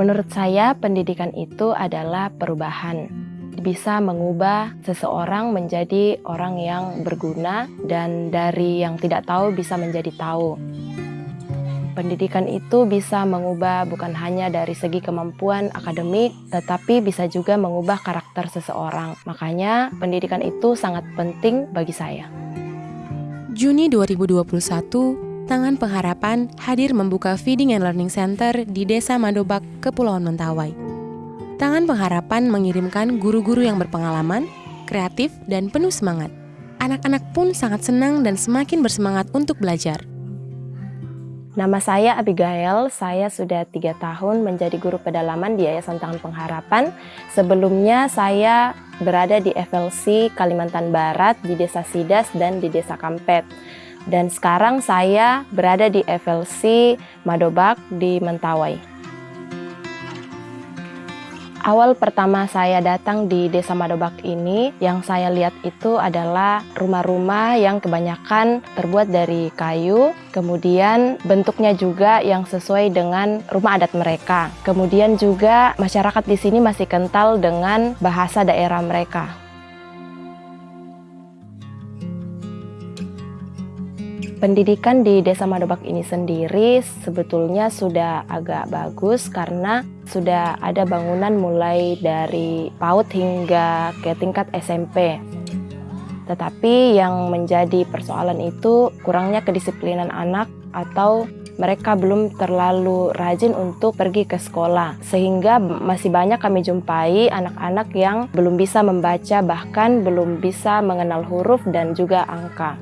Menurut saya, pendidikan itu adalah perubahan. Bisa mengubah seseorang menjadi orang yang berguna, dan dari yang tidak tahu bisa menjadi tahu. Pendidikan itu bisa mengubah bukan hanya dari segi kemampuan akademik, tetapi bisa juga mengubah karakter seseorang. Makanya, pendidikan itu sangat penting bagi saya. Juni 2021, Tangan Pengharapan hadir membuka Feeding and Learning Center di Desa Madobak, Kepulauan Mentawai. Tangan Pengharapan mengirimkan guru-guru yang berpengalaman, kreatif, dan penuh semangat. Anak-anak pun sangat senang dan semakin bersemangat untuk belajar. Nama saya Abigail, saya sudah tiga tahun menjadi guru pedalaman di Yayasan Tangan Pengharapan. Sebelumnya saya berada di FLC Kalimantan Barat, di Desa Sidas dan di Desa Kampet. Dan sekarang saya berada di FLC Madobak di Mentawai. Awal pertama saya datang di Desa Madobak ini, yang saya lihat itu adalah rumah-rumah yang kebanyakan terbuat dari kayu, kemudian bentuknya juga yang sesuai dengan rumah adat mereka. Kemudian juga masyarakat di sini masih kental dengan bahasa daerah mereka. Pendidikan di Desa Madobak ini sendiri sebetulnya sudah agak bagus karena sudah ada bangunan mulai dari PAUD hingga ke tingkat SMP. Tetapi yang menjadi persoalan itu kurangnya kedisiplinan anak atau mereka belum terlalu rajin untuk pergi ke sekolah. Sehingga masih banyak kami jumpai anak-anak yang belum bisa membaca bahkan belum bisa mengenal huruf dan juga angka.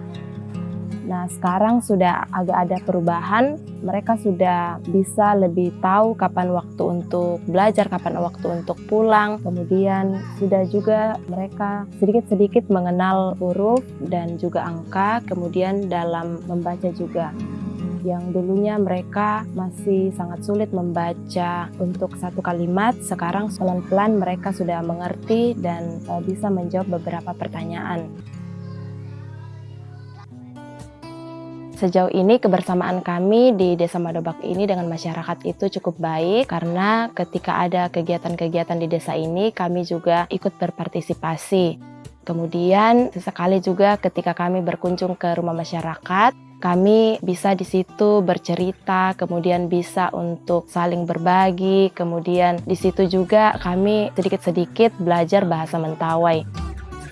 Nah, sekarang sudah agak ada perubahan. Mereka sudah bisa lebih tahu kapan waktu untuk belajar, kapan waktu untuk pulang. Kemudian sudah juga mereka sedikit-sedikit mengenal huruf dan juga angka, kemudian dalam membaca juga yang dulunya mereka masih sangat sulit membaca untuk satu kalimat, sekarang pelan-pelan mereka sudah mengerti dan eh, bisa menjawab beberapa pertanyaan. Sejauh ini kebersamaan kami di Desa Madobak ini dengan masyarakat itu cukup baik karena ketika ada kegiatan-kegiatan di desa ini kami juga ikut berpartisipasi. Kemudian sesekali juga ketika kami berkunjung ke rumah masyarakat, kami bisa di situ bercerita, kemudian bisa untuk saling berbagi, kemudian di situ juga kami sedikit-sedikit belajar bahasa Mentawai.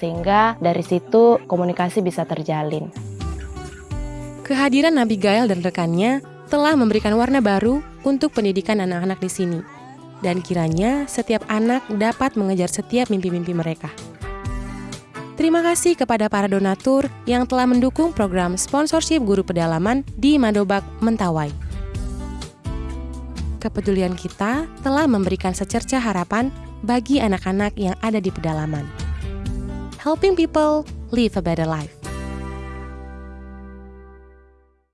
Sehingga dari situ komunikasi bisa terjalin. Kehadiran Abigail dan rekannya telah memberikan warna baru untuk pendidikan anak-anak di sini. Dan kiranya setiap anak dapat mengejar setiap mimpi-mimpi mereka. Terima kasih kepada para donatur yang telah mendukung program sponsorship guru pedalaman di Madobak, Mentawai. Kepedulian kita telah memberikan secerca harapan bagi anak-anak yang ada di pedalaman. Helping people live a better life.